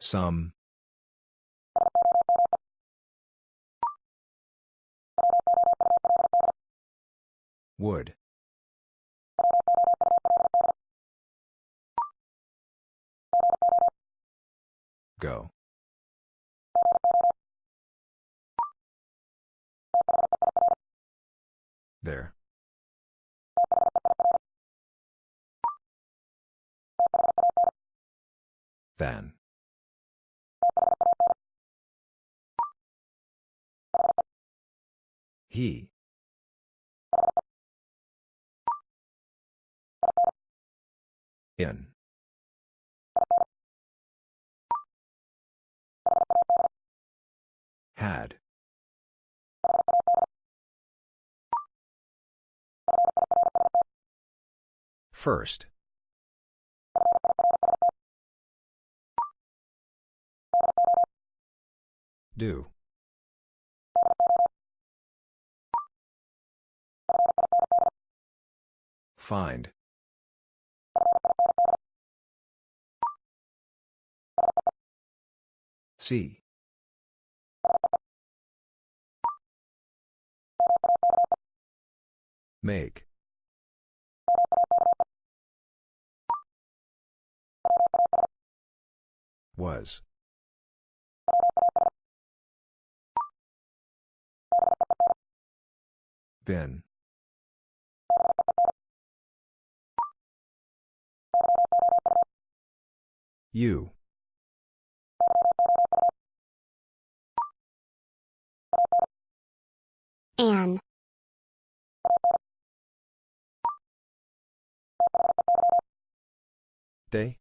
Some. Would. Go. There. Than. He. In. Had. First. Do. Find. See. Make. Was. Been. You. An. They?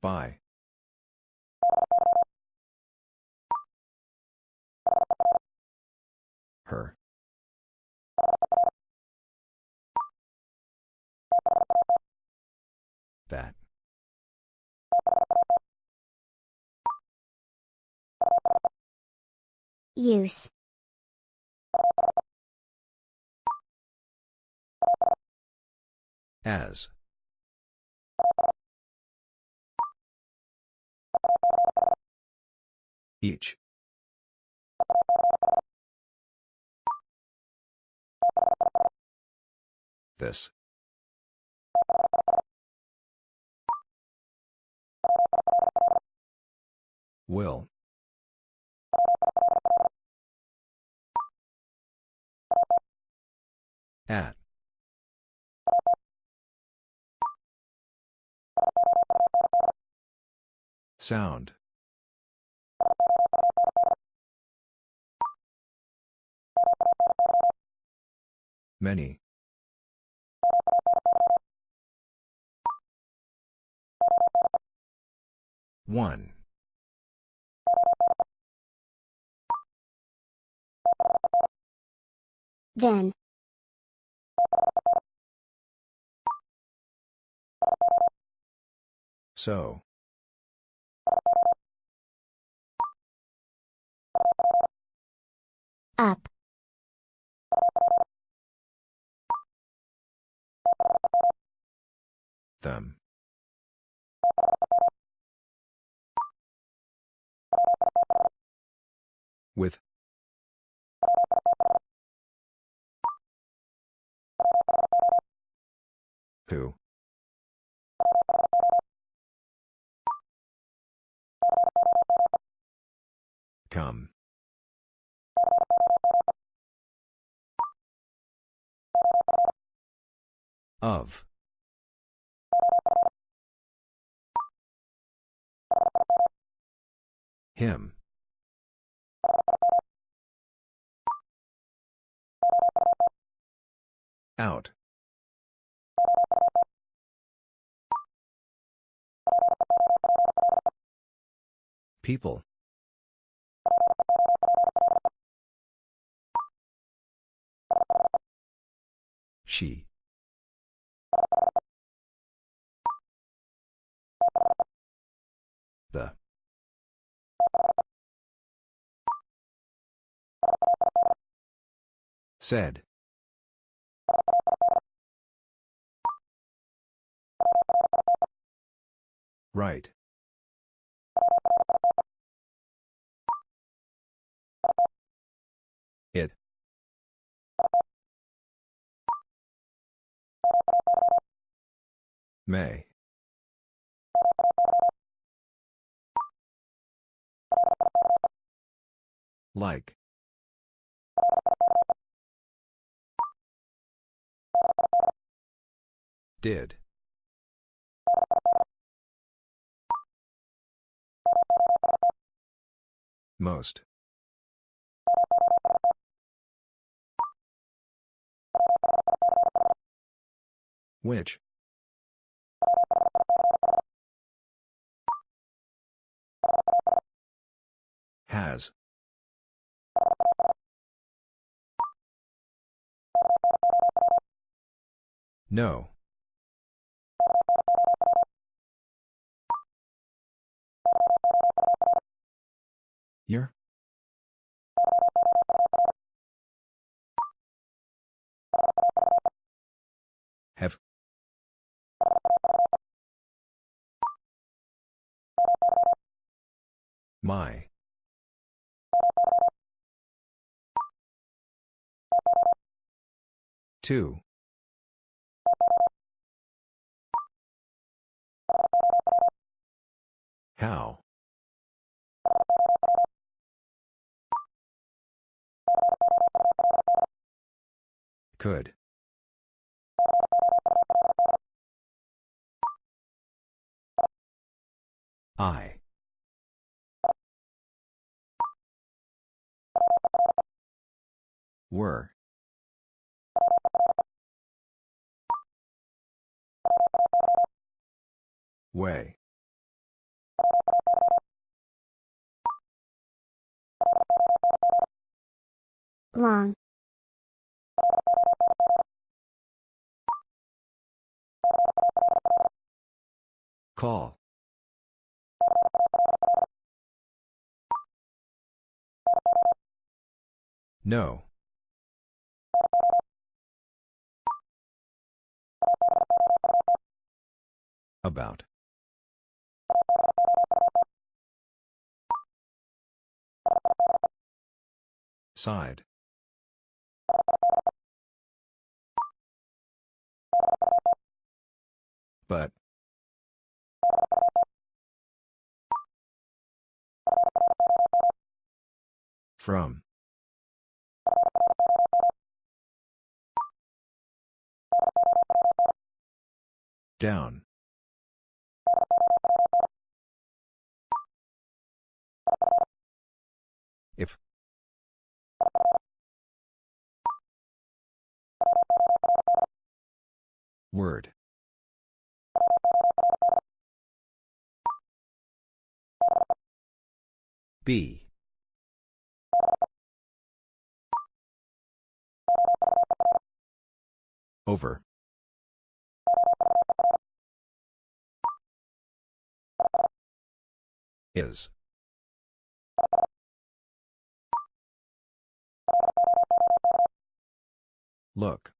By. Her. That. Use. As. Each. This. Will. At. Sound. Many. One. Then. So. Up. Them. With. Who? Come. Of. Him. Out. People. She. The. Said. Right. It. May. Like. Did. Most. Which? Has. No. Year? Have. My. Two. How? Could. I. Were. Way. Long. Call. No. About. Side. But. From. Down. If. Word. B. Over. Is. Look.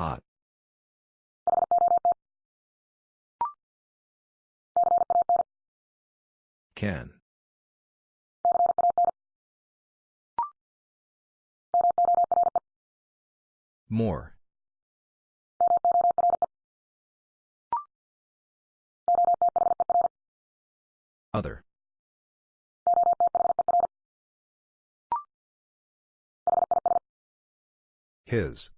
Hot. Can. More. Other. His.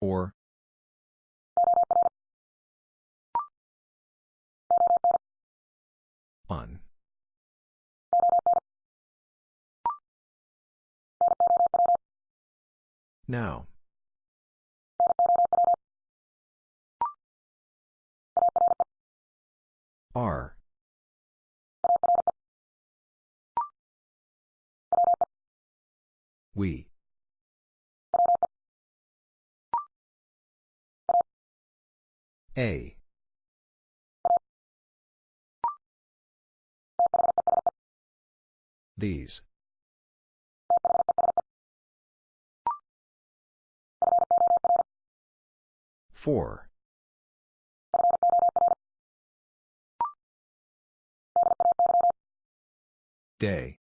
Or. On. Now. R. We. A. These. Four. Day.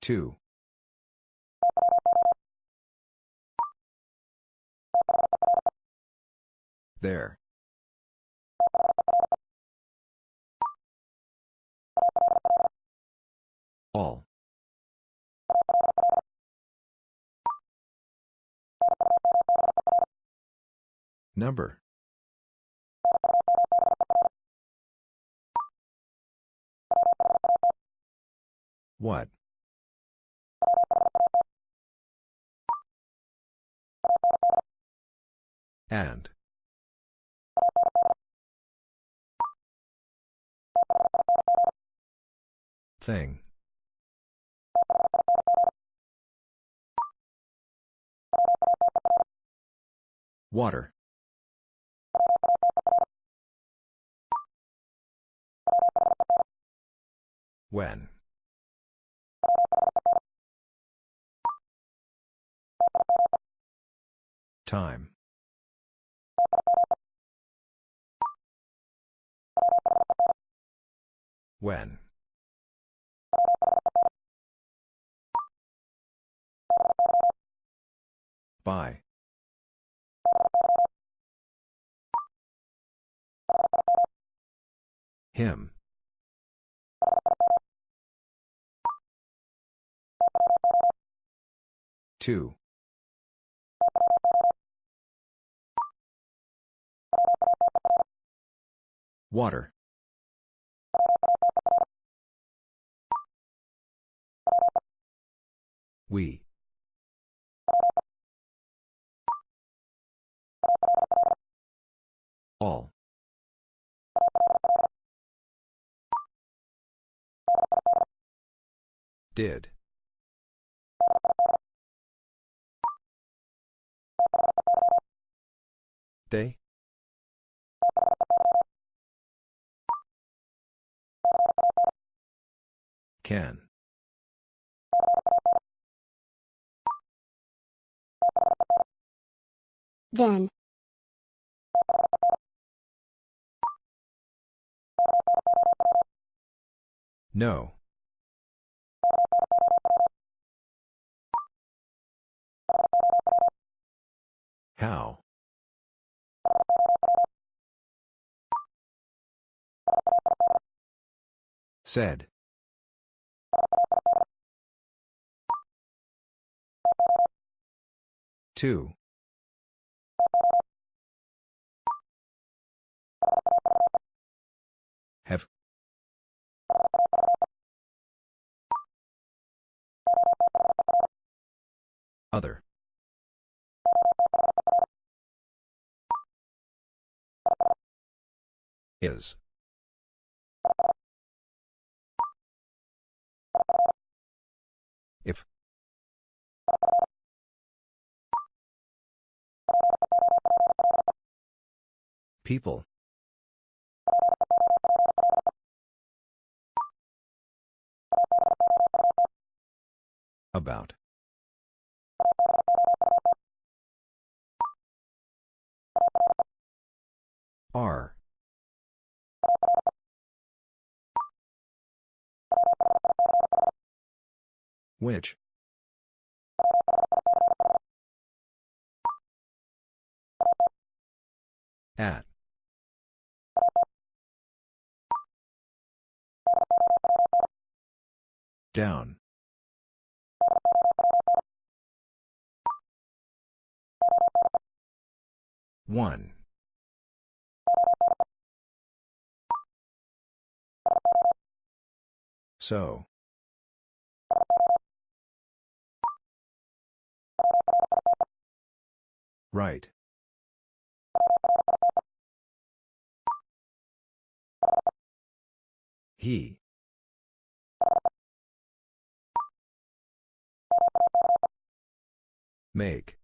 Two. There. All. Number. What? And. Thing. Water. When. Time. When. By. Him. Two. Water. We. All. Did. They? Can. Then. No. How? Said. Two. Have. Other. Is. If. People. About. Are. Which? At. Down. One. So. Right. He. Make.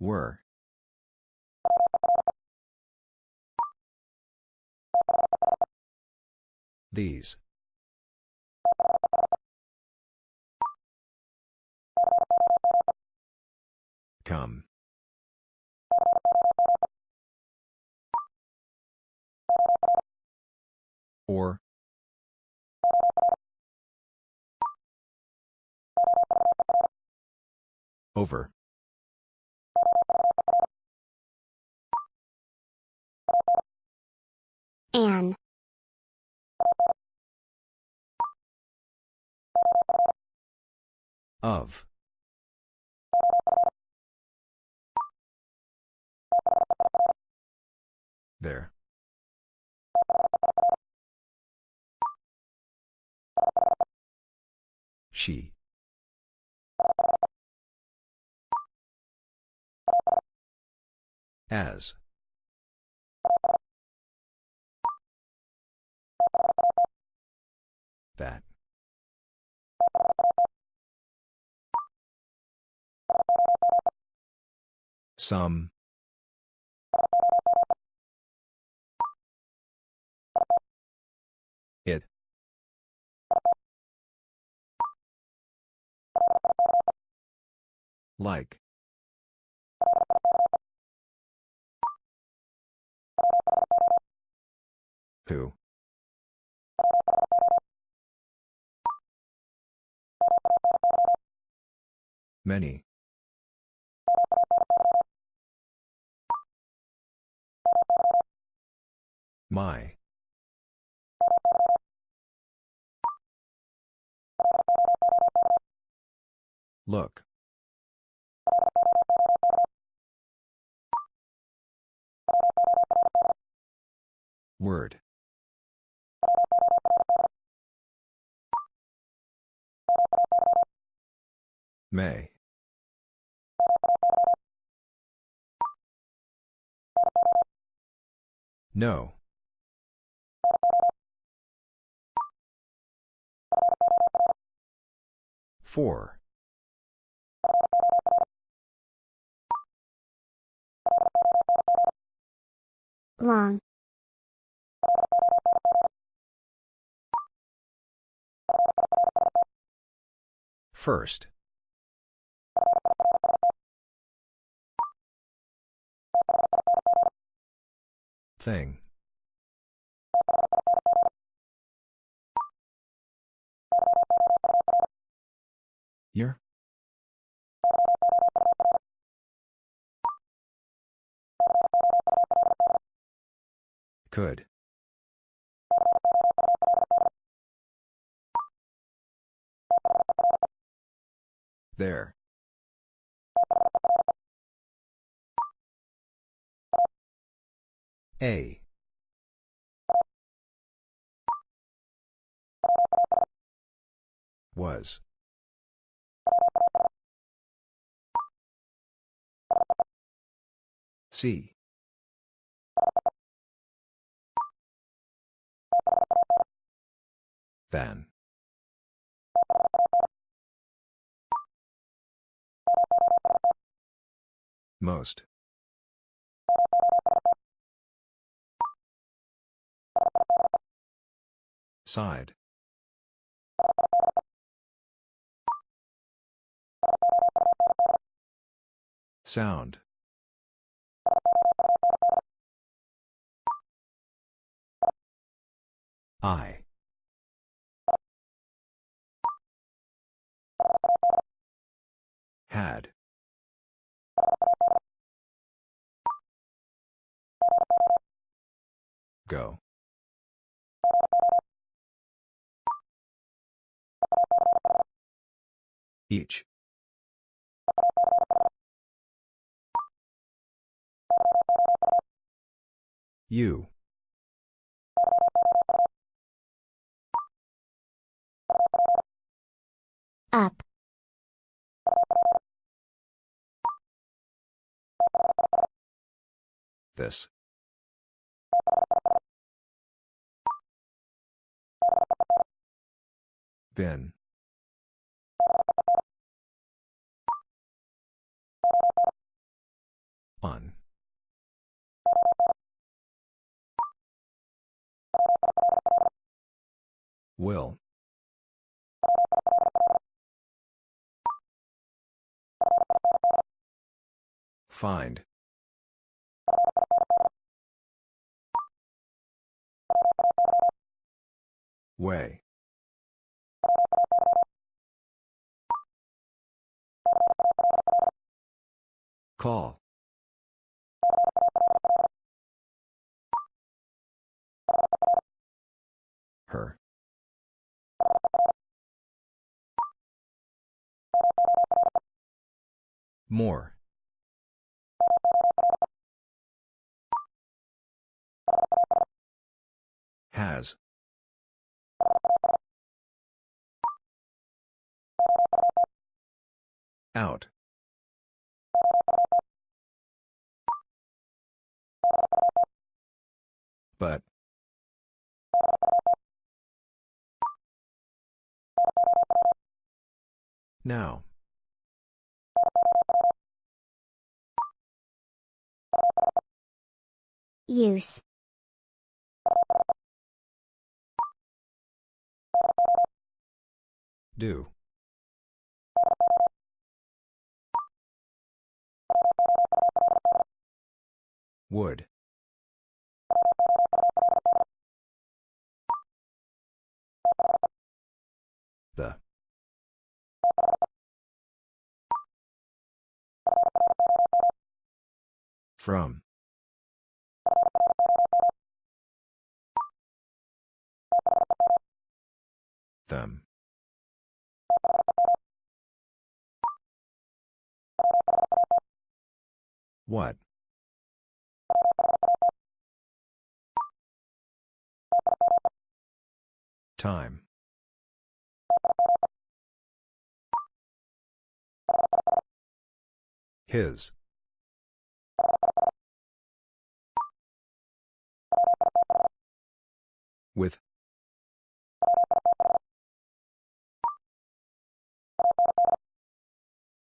Were. These. Come. Or. Over. An. Of. She. As. That. Some. Like. Who? Many. My. Look. Word. May. No. Four. Long. First. Thing. Year? Could. There. A. Was. See. Than. Most. Side. Sound. I. Had. Go. Each. You. Up. This. Been. On. Will. Find. Way. Call. Her. More. Has. Out. But. Now. Use. Do. Would. The. From. Them. What? Time. His. With.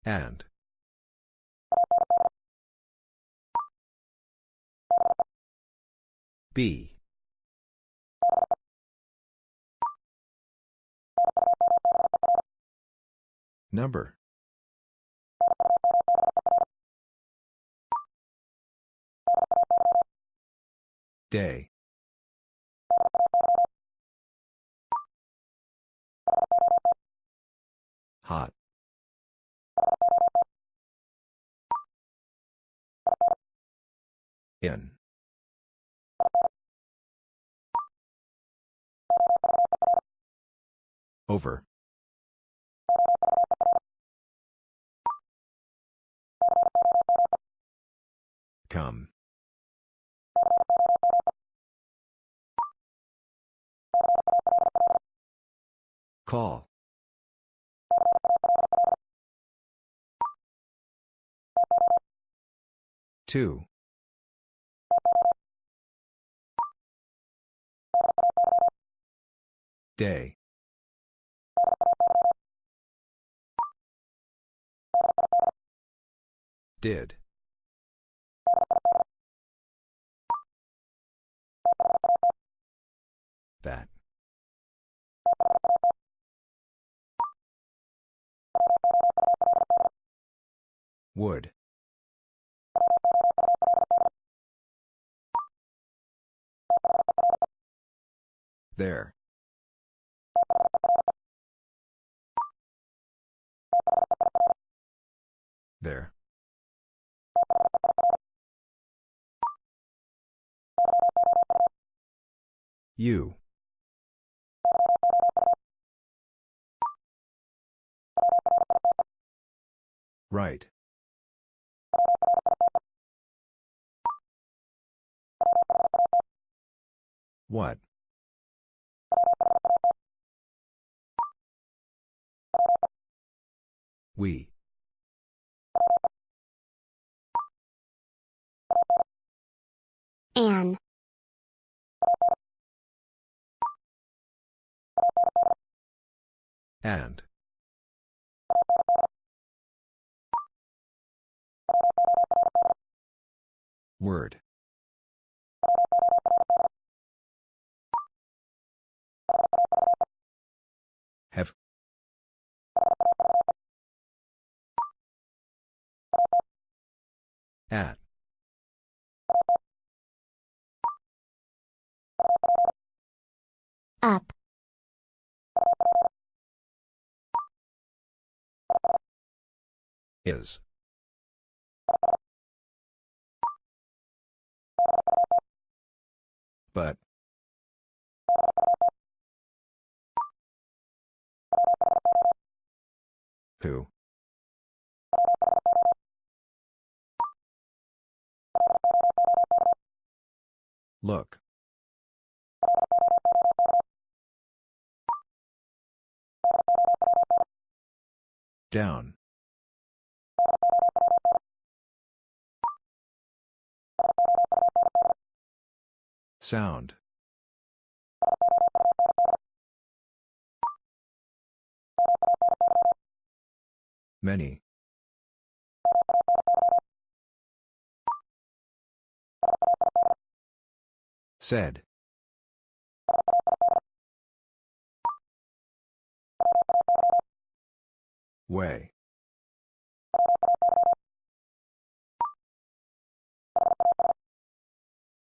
And. B. Number. Day. Hot. In. Over. Come. Call. Two. Day. Did. That. Would. There. There. You. Right. What? We. An. And. Word. Have. At. Up. Is. But. Who? Look. Down. Sound. Many. Said. Way.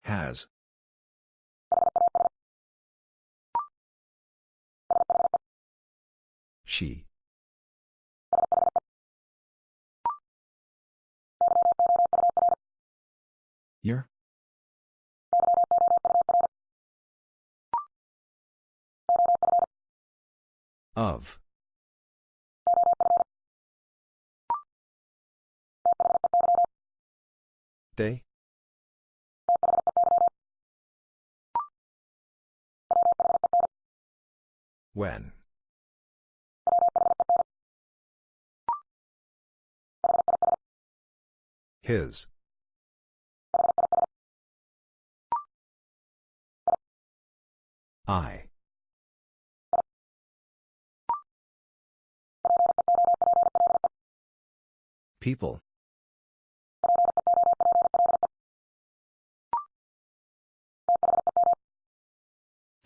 Has. She. Year? Of. They? When? His. I. People.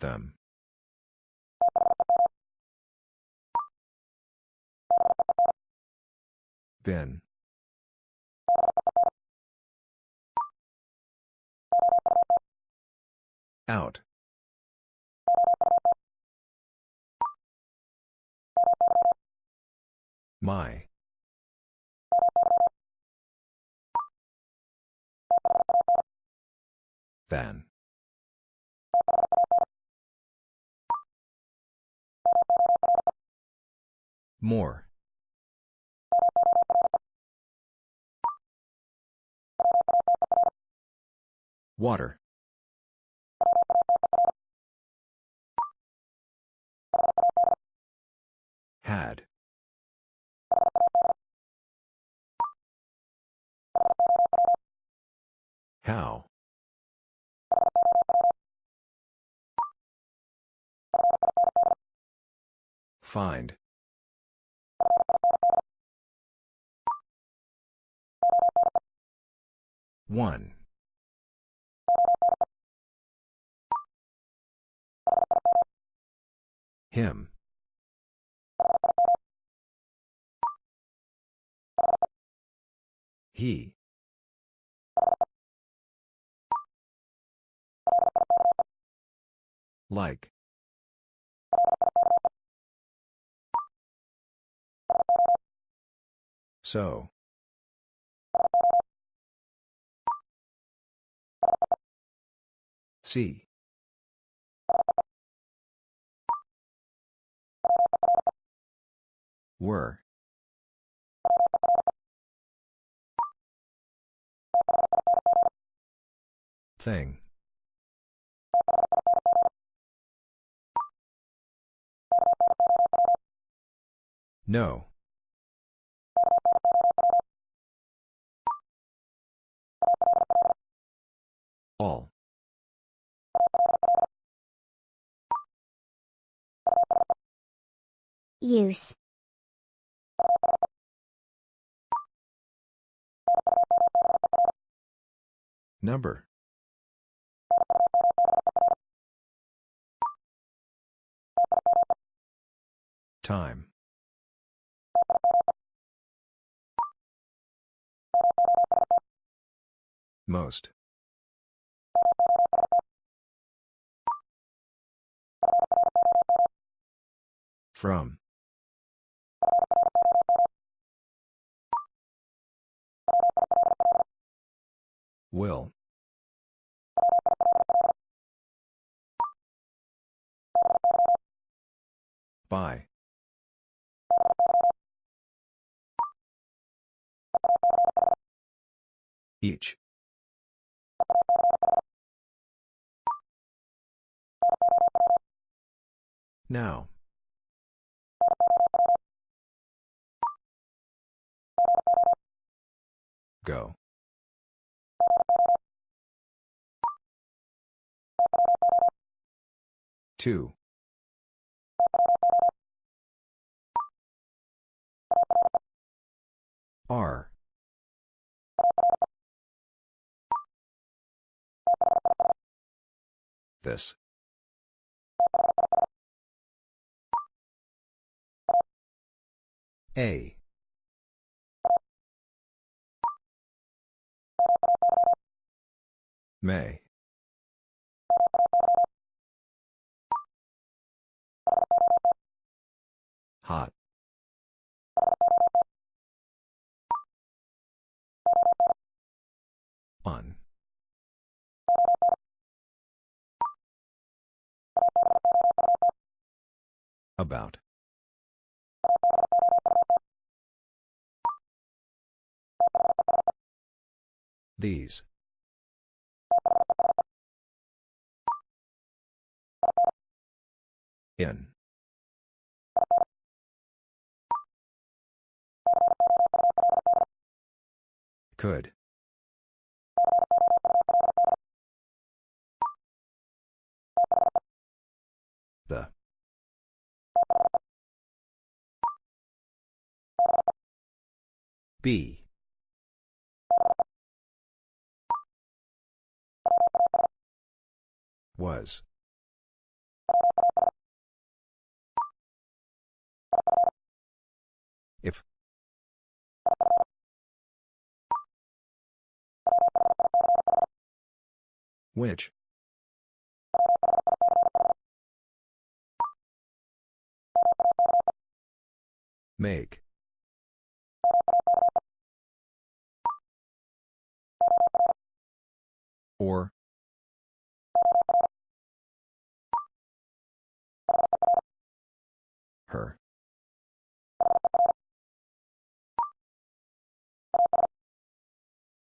Them. Been. Out. My. Than. More. Water. Had. How? Find. One. Him. He. Like. So. See. Were. Thing. No. All. Use. Number. Time. Most. From. Will. By. Each. Now. Go. Two. R. This. A. May. Hot. On. About. These. In. Could. B. Was. If. Which? Make. Or. Her.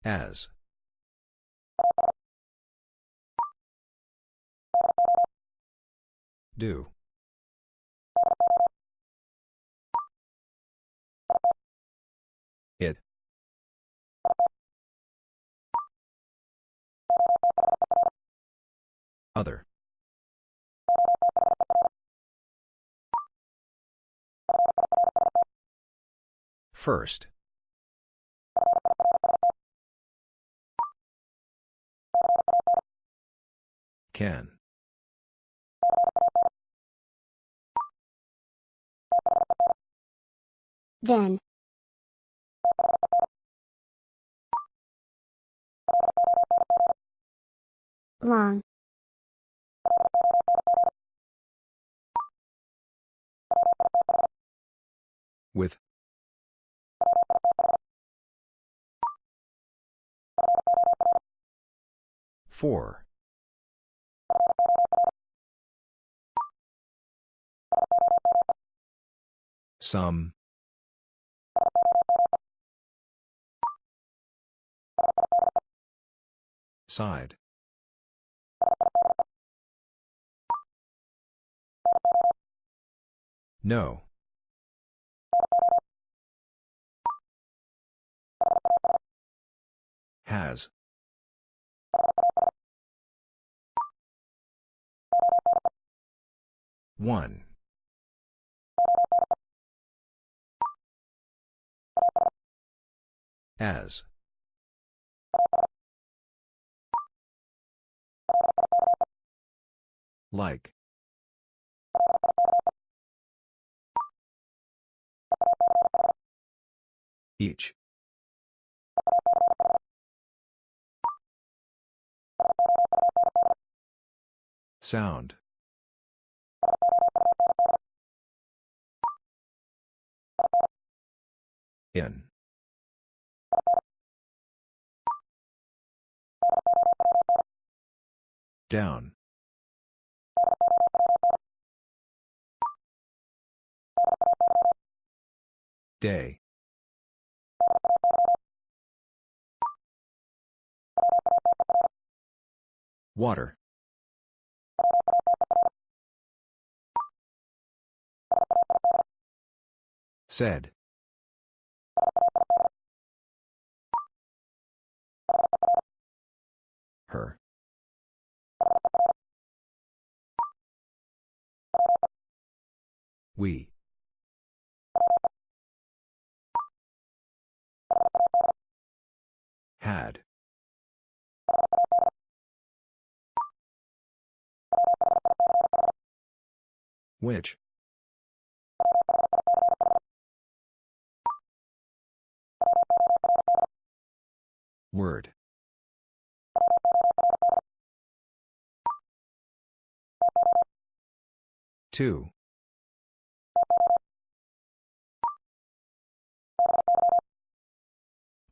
As. Do. Other. First. Can. Then. Long. With. Four. Some. Side. No. Has. One. As. Like. Each. Sound. In. Down. Day. Water. Said. Her. We. Had. Which? Word. Two.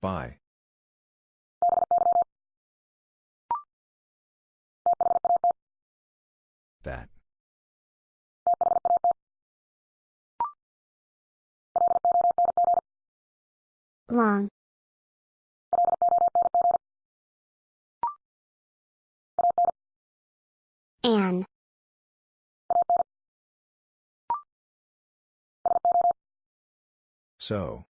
By. That. Long. An. So.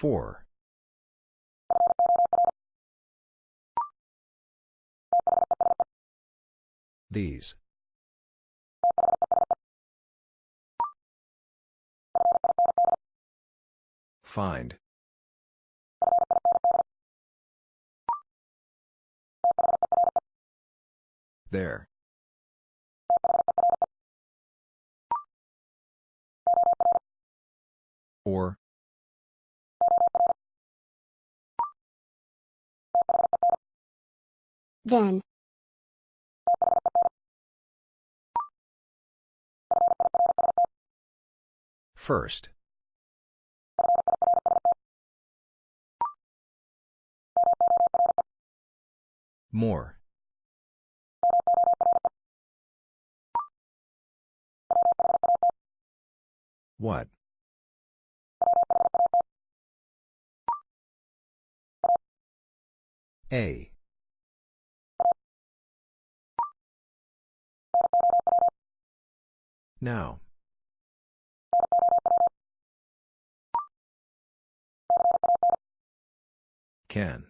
Four. These. Find. There. Or. Then. First. More. What? A. Now. Can.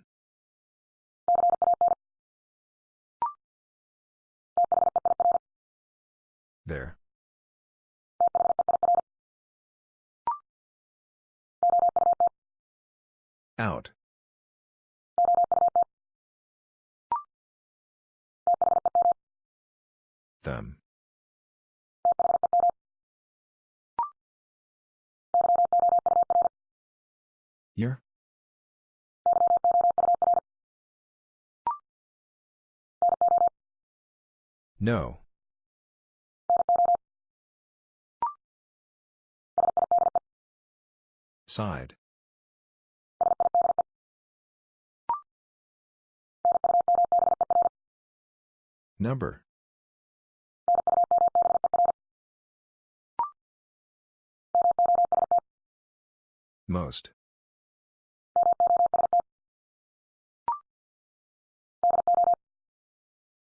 There. Out. Them. Year? No. Side. Number. Most.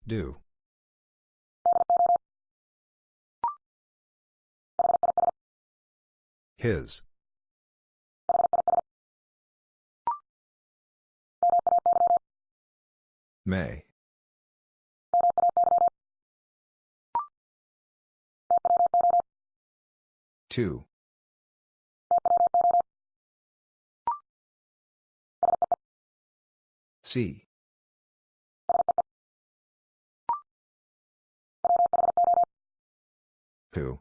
Do. His. May. Two. See. Who?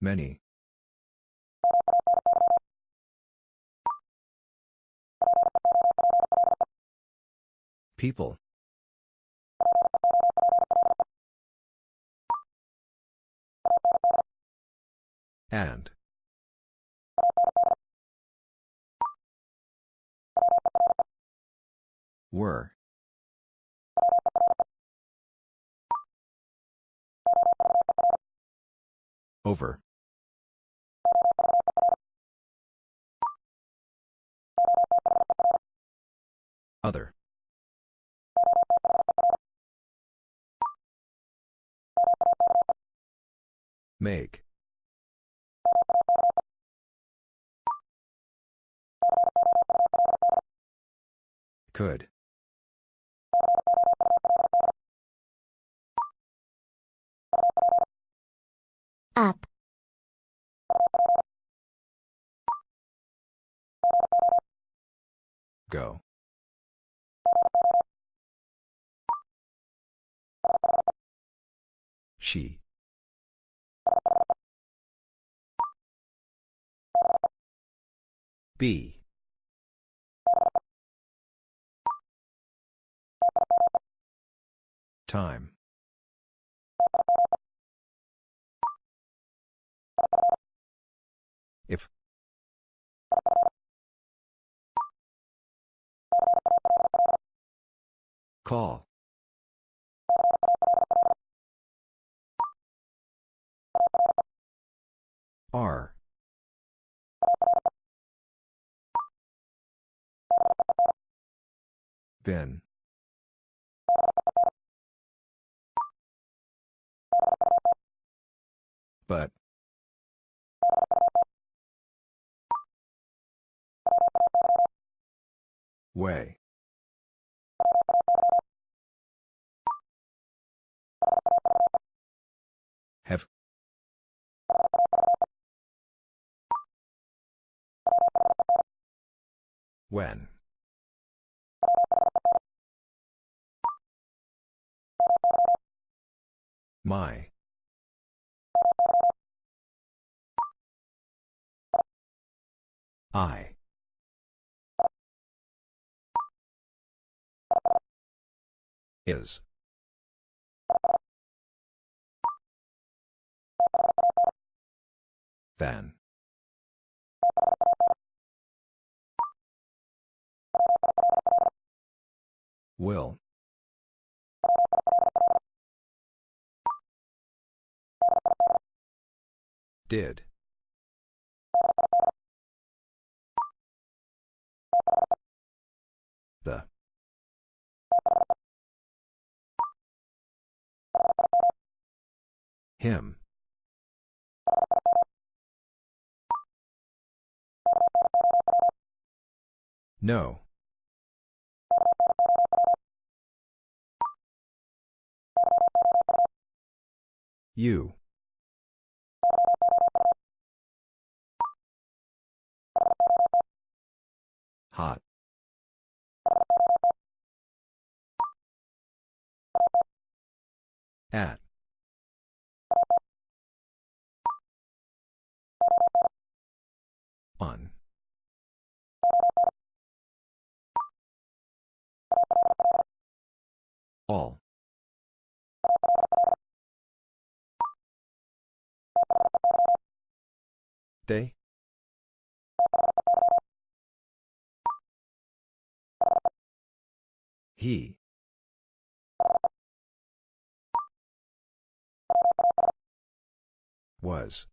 Many. People. And. Were. Over. Other. Make. Could. Up. Go. She. B. Time. If. Call. R. Been. But. Way. Have. When. My. I. Is. Then. Will. Did. The. Him. No. You. Hot. At. On. All. They? He. Was.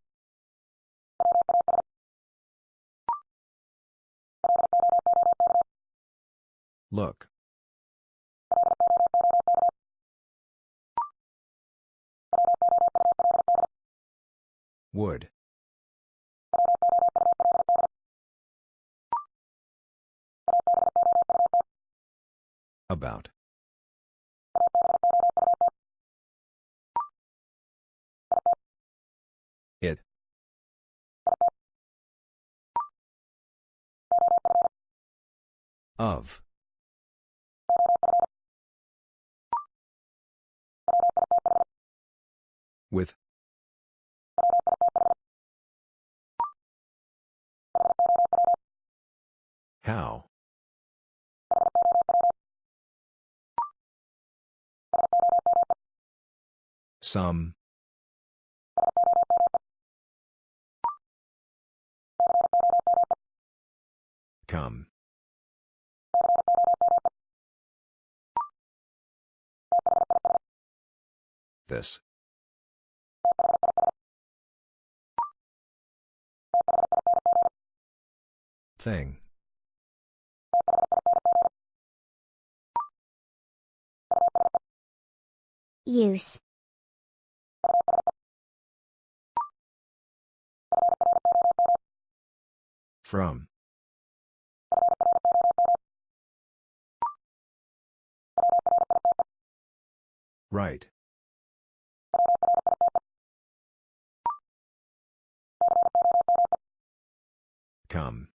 Look. Would. About. It. Of. With. How? Some. Come. This. Thing. Use. From. Right. Come.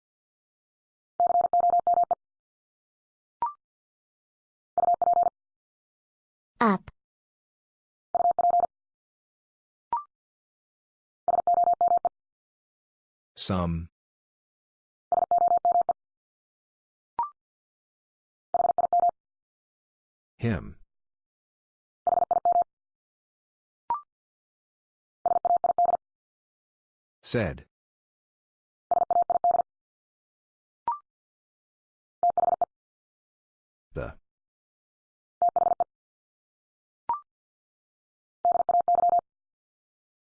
Up. Some. Him. Said. The.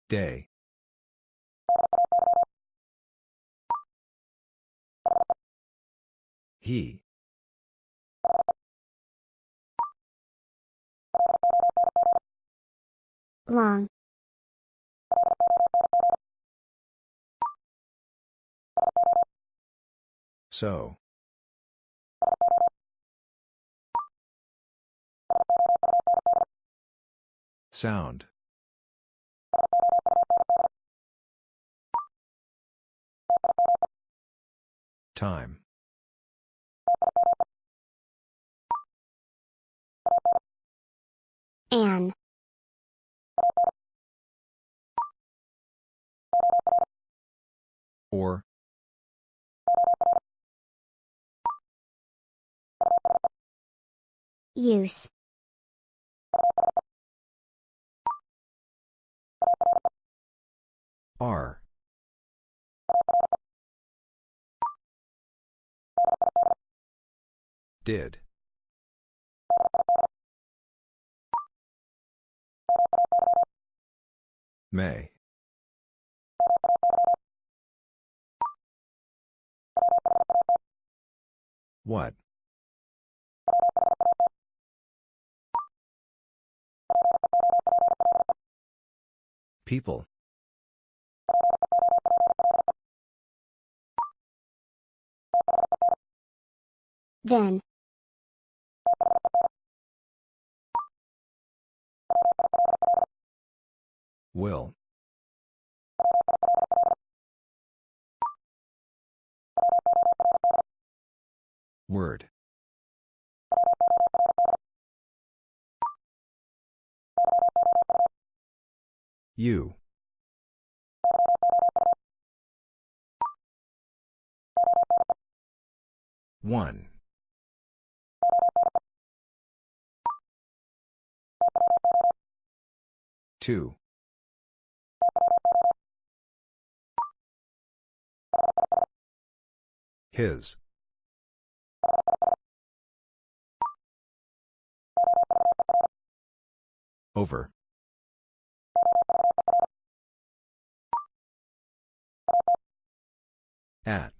Day. He. Long. So. Sound. Time. An. Or. Use. Are. Did. May. What? People. Then. Will. Word. You. One. Two. His. Over. At.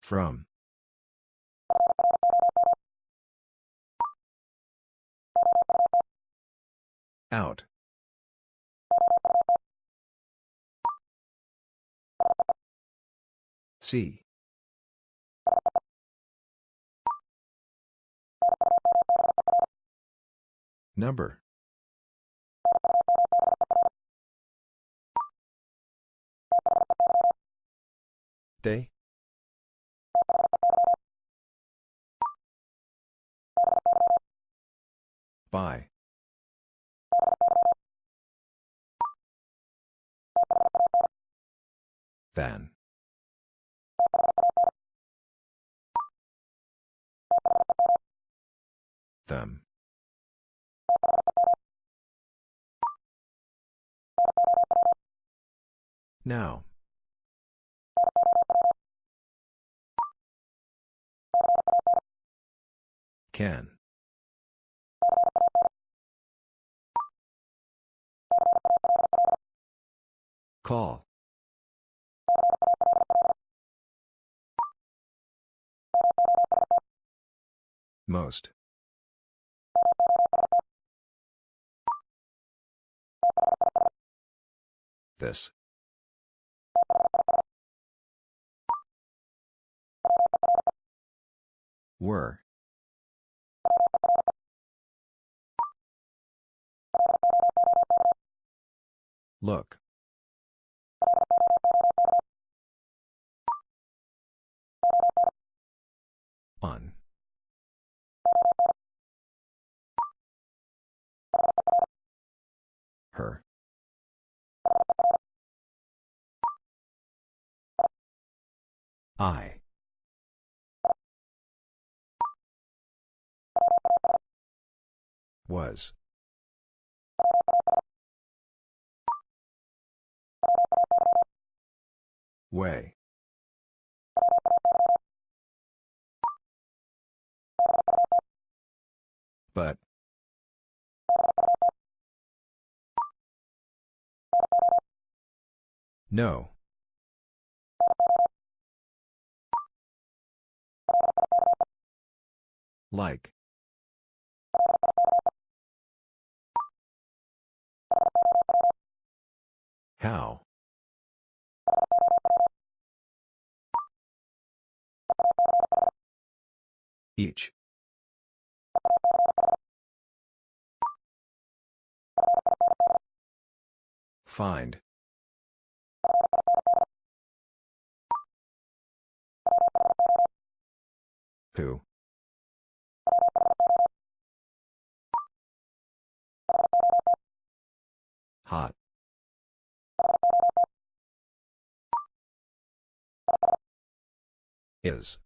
From. Out. See. Number. They. By. Than. Them. Now. Can. Call. Most. This. Were. Look. On. Her. I. Was. Way. But. No. Like. How? Each. Find. Who? Hot. Is.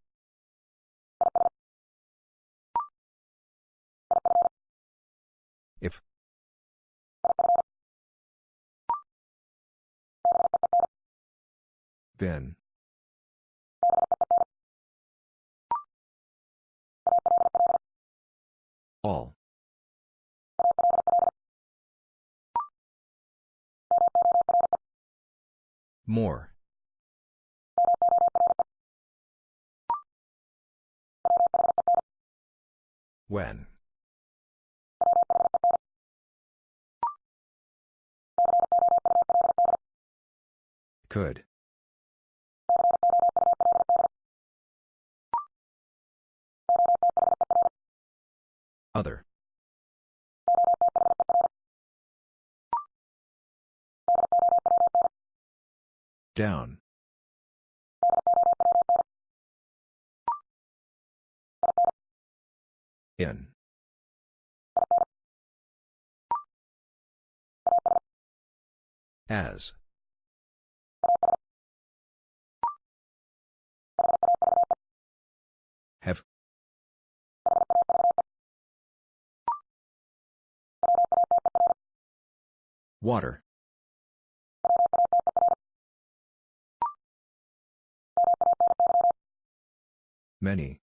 Been. All. More. When. Could. Other. Down. In. As. Have. Water. Many.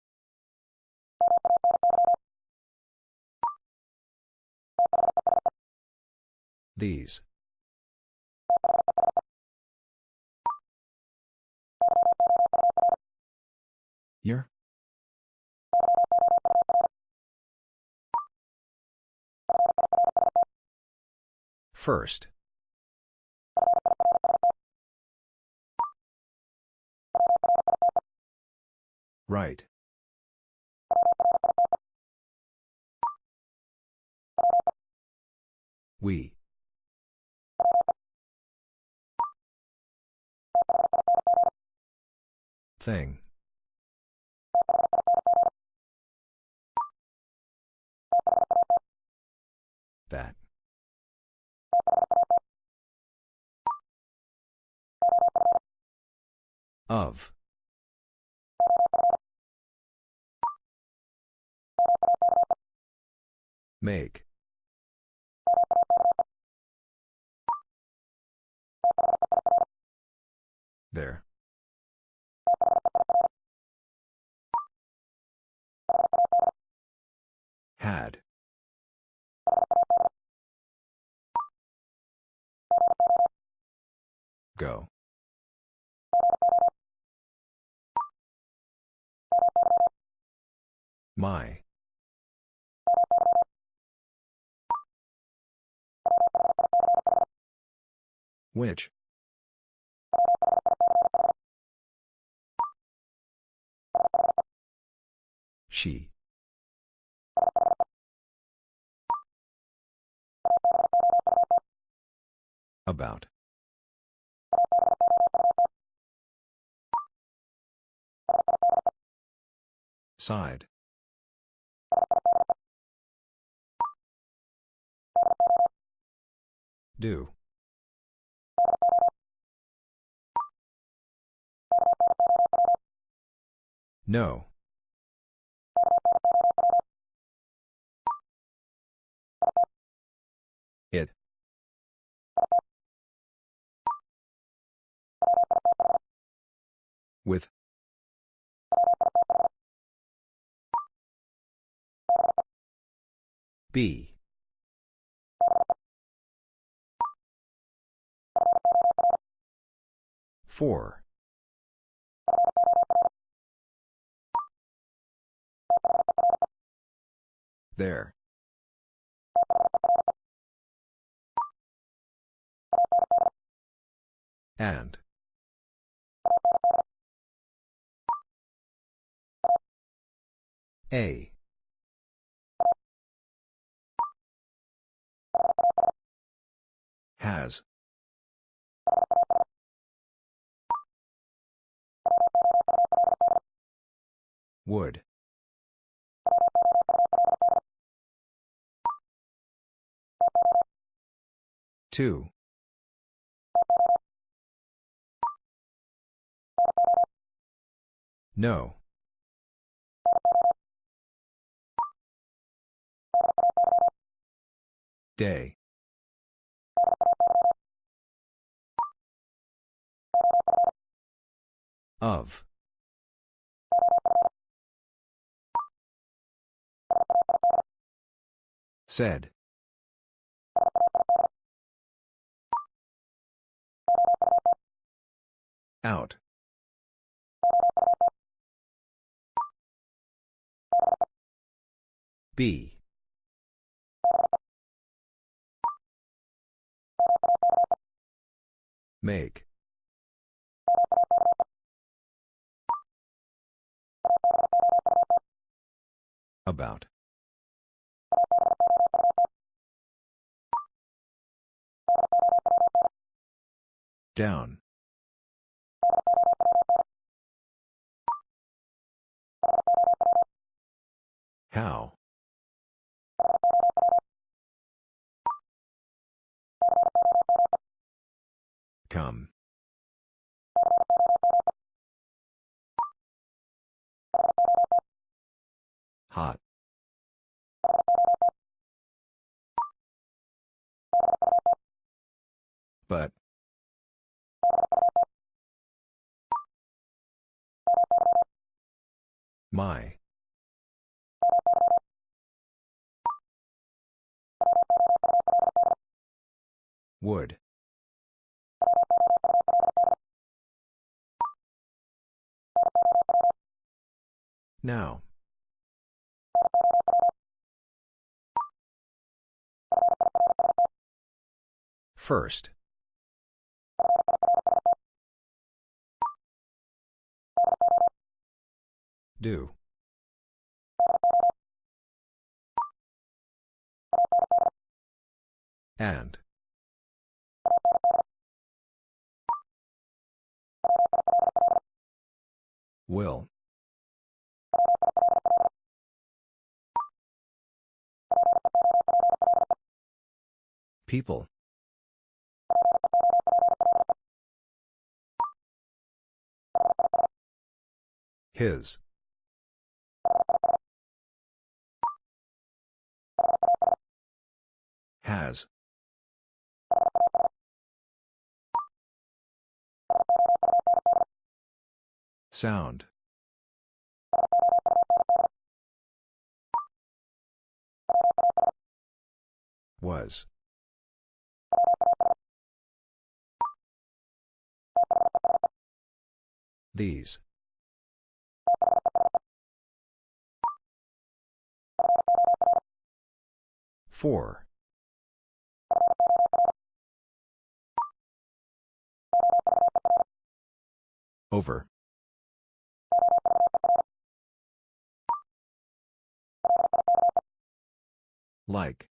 These. Year? First. Right. We. Thing. That. Of. Make. There. Had. Go. My. Which? She. About. Side. Do. No. With. B. Four. There. And. A. Has. Would. Two. No. Day. Of. Said. Out. B. Make. About. Down. How? Come. Hot. But. My. Would. Now. First. Do. And. Will. People. His. Has. Sound. Was. These. Four. Over. Like.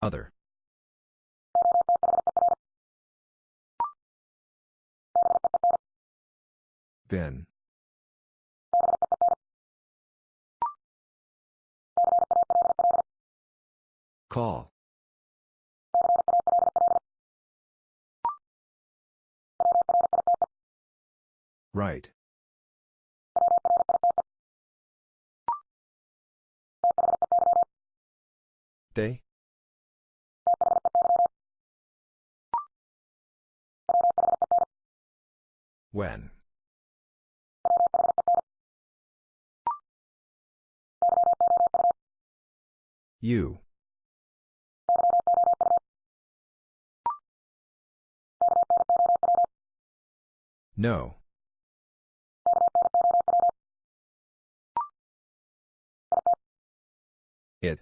Other. Been. Call. Right. They? When? You. No. It.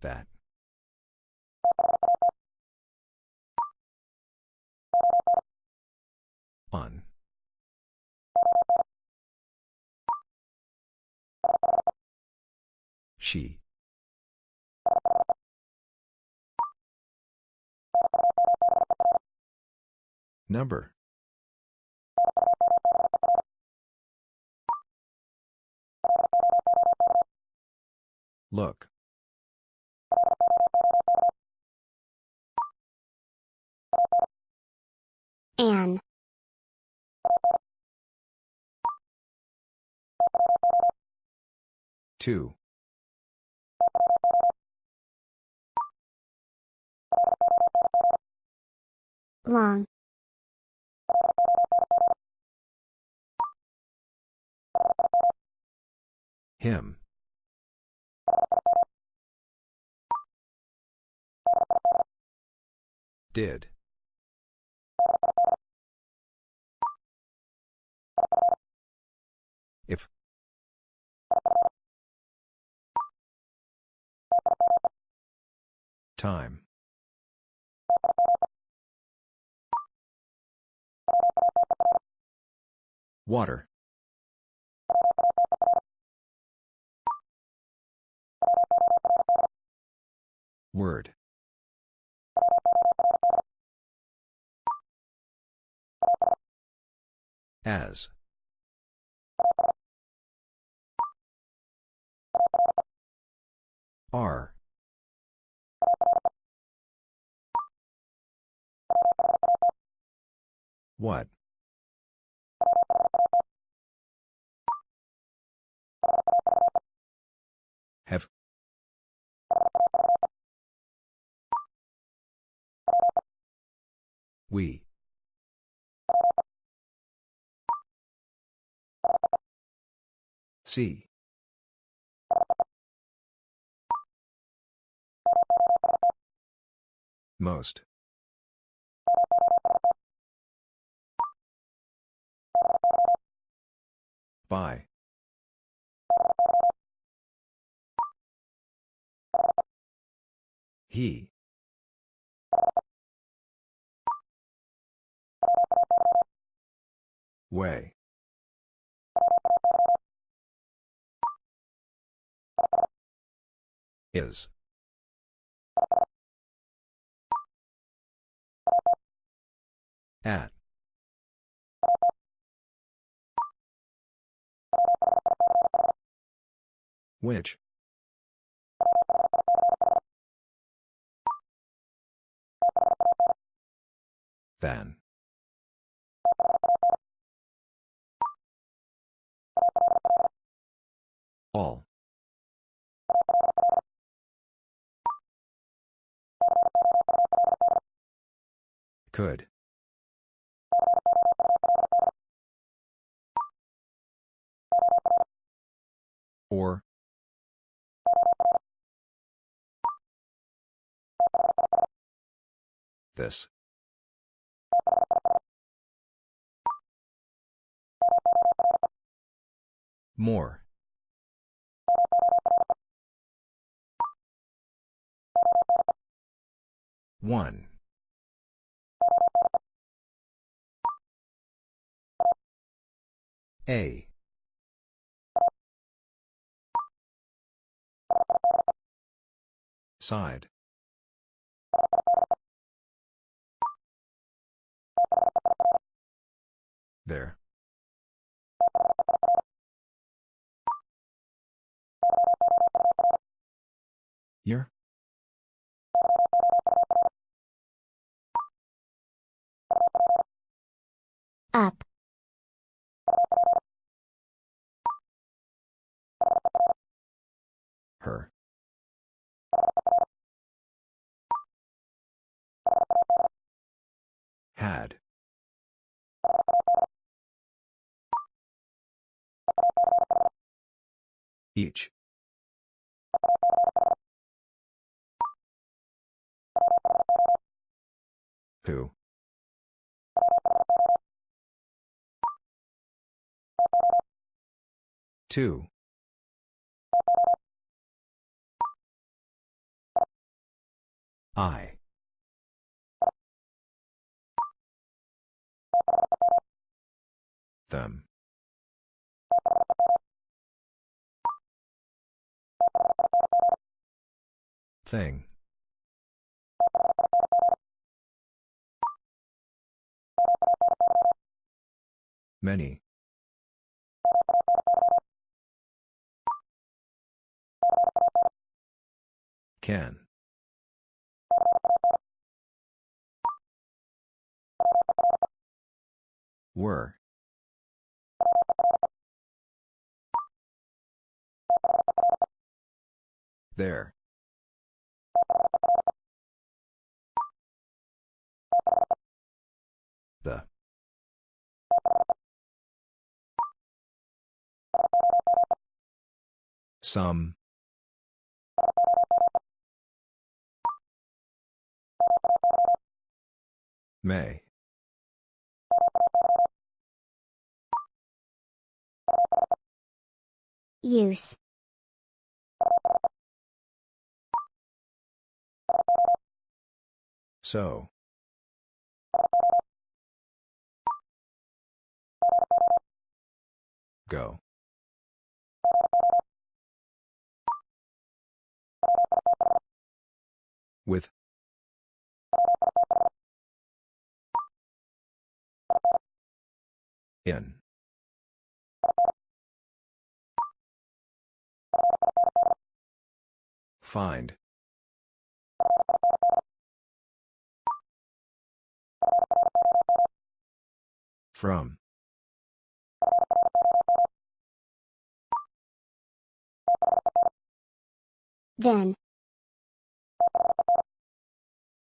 That. On. She. Number. Look. An. Two. Long. Him. Did. If. Time. Water. Word. As. Are. What? Have. We. See. Most. By. He. Way. Is. At. Which? Than. All. Could. Or. This. More. One. A. Side. There. Year? Up. Her. Had. Each. Who? Two. I. Them. Thing. Many. Can. Were. There. The. Some. May. Use. So. Go. With. In. Find. From. Then.